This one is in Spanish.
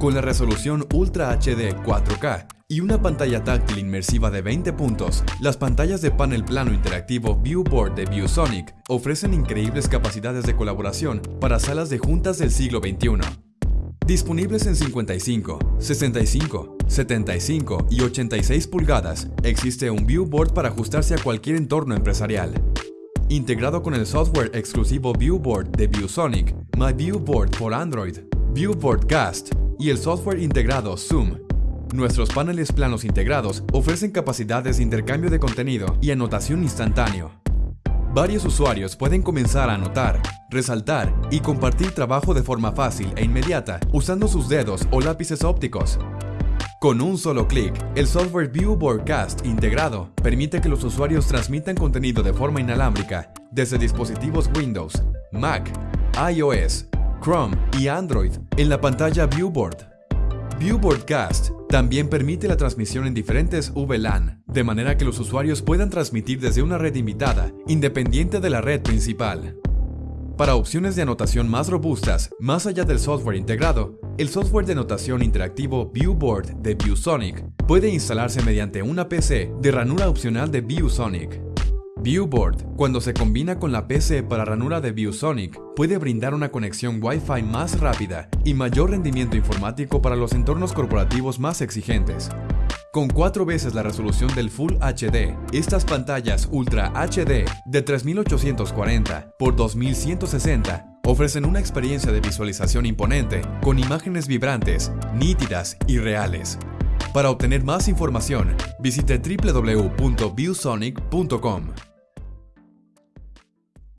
Con la resolución Ultra HD 4K y una pantalla táctil inmersiva de 20 puntos, las pantallas de panel plano interactivo Viewboard de ViewSonic ofrecen increíbles capacidades de colaboración para salas de juntas del siglo XXI. Disponibles en 55, 65, 75 y 86 pulgadas, existe un viewboard para ajustarse a cualquier entorno empresarial. Integrado con el software exclusivo Viewboard de ViewSonic, My Viewboard por Android, Viewboard Cast y el software integrado Zoom. Nuestros paneles planos integrados ofrecen capacidades de intercambio de contenido y anotación instantáneo. Varios usuarios pueden comenzar a anotar, resaltar y compartir trabajo de forma fácil e inmediata usando sus dedos o lápices ópticos. Con un solo clic, el software Viewboard Cast integrado permite que los usuarios transmitan contenido de forma inalámbrica desde dispositivos Windows, Mac, iOS, Chrome y Android en la pantalla Viewboard. Viewboard Cast también permite la transmisión en diferentes VLAN, de manera que los usuarios puedan transmitir desde una red invitada, independiente de la red principal. Para opciones de anotación más robustas, más allá del software integrado, el software de anotación interactivo Viewboard de ViewSonic puede instalarse mediante una PC de ranura opcional de ViewSonic. Viewboard, cuando se combina con la PC para ranura de ViewSonic, puede brindar una conexión Wi-Fi más rápida y mayor rendimiento informático para los entornos corporativos más exigentes. Con cuatro veces la resolución del Full HD, estas pantallas Ultra HD de 3840 x 2160 ofrecen una experiencia de visualización imponente con imágenes vibrantes, nítidas y reales. Para obtener más información, visite www.viewsonic.com.